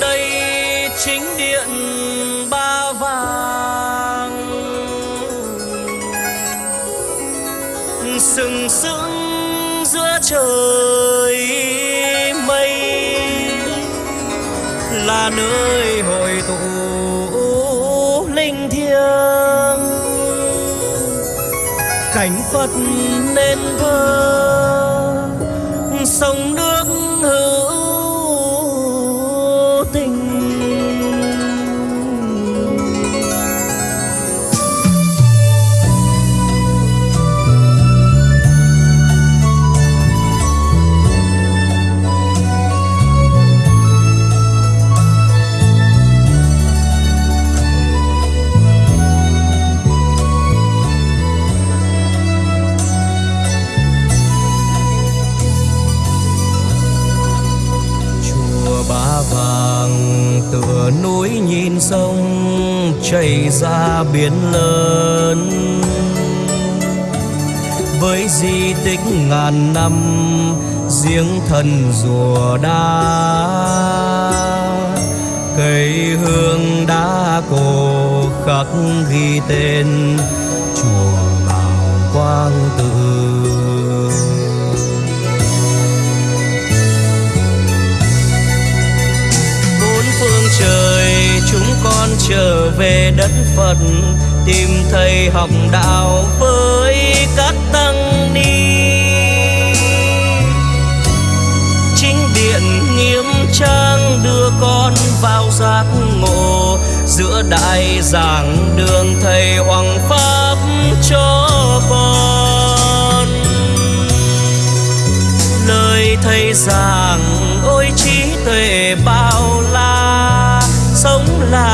đây chính điện ba vàng. Sừng sững giữa trời mây, là nơi hội tụ linh thiêng cảnh phật nên thơ sông nước hữu núi nhìn sông chảy ra biển lớn. Với di tích ngàn năm, giếng thần rùa đá cây hương đá cổ khắc ghi tên chùa bảo quang tự trời, chúng con trở về đất Phật, tìm thầy học đạo với các tăng ni. Chính điện nghiêm trang đưa con vào giác ngộ, giữa đại giảng đường thầy hoàng pháp cho con. Lời thầy giảng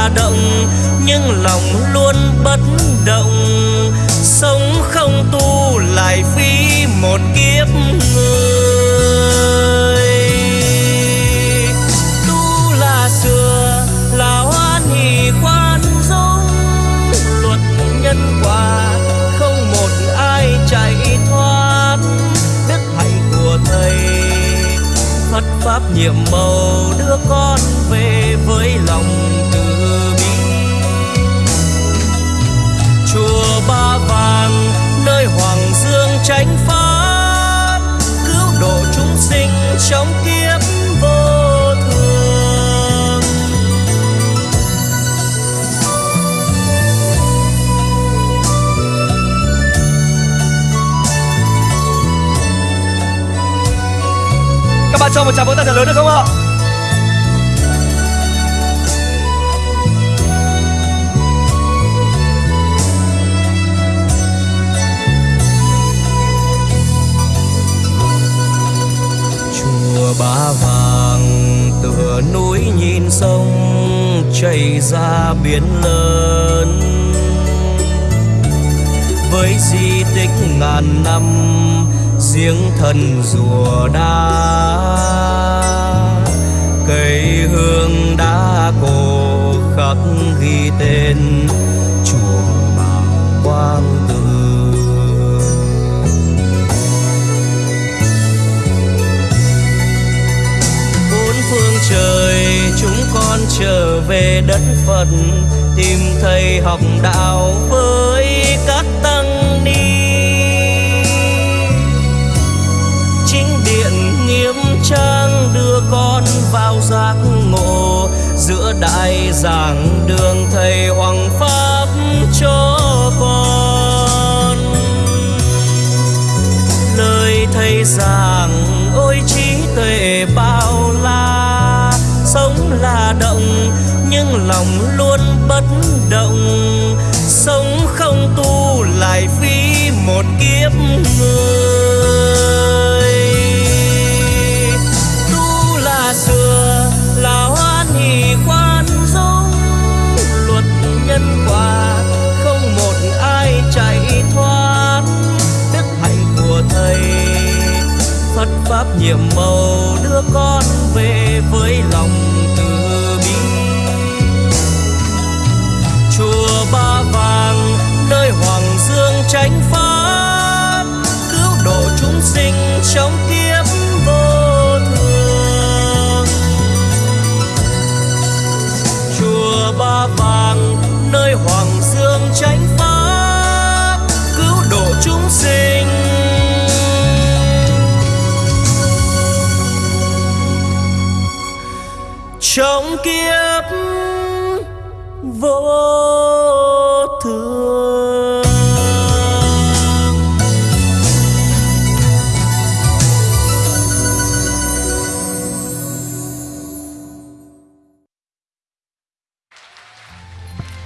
động, nhưng lòng luôn bất động. Sống không tu lại phí một kiếp người. Tu là xưa là hoan hỷ khoan dung. Luật nhân quả, không một ai chạy thoát. Đức hạnh của thầy, Phật pháp nhiệm màu đưa con về với lòng. Nơi hoàng dương tránh pháp cứu độ chúng sinh trong kiếp vô thường Các bạn cho một tràng vỗ tay thật lớn được không ạ? Chảy ra biển lớn. Với di tích ngàn năm giếng thần rùa đa trở về đất Phật, tìm thầy học đạo với các tăng ni. Chính điện nghiêm trang đưa con vào giác ngộ, giữa đại giảng đường thầy hoàng pháp cho con. Lời thầy giảng, ôi trí tuệ bao la sống là động, nhưng lòng luôn bất động. Sống không tu lại phí một kiếp người Phật pháp nhiệm màu đưa con về với lòng từ bi. Chùa ba vàng, nơi hoàng dương chánh pháp, cứu độ chúng sinh trong kiếp vô thường. Chùa ba vàng, nơi hoàng dương trong kiếp vô